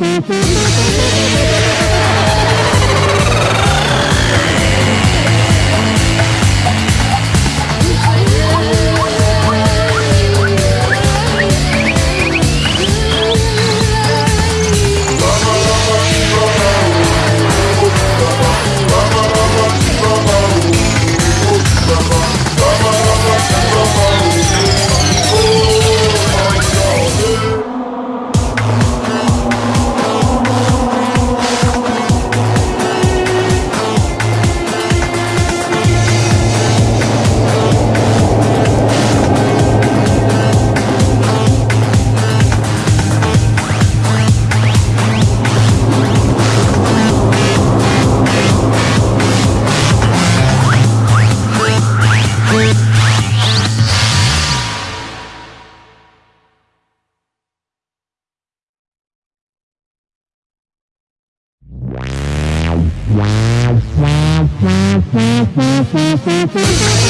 Mm-hmm. You.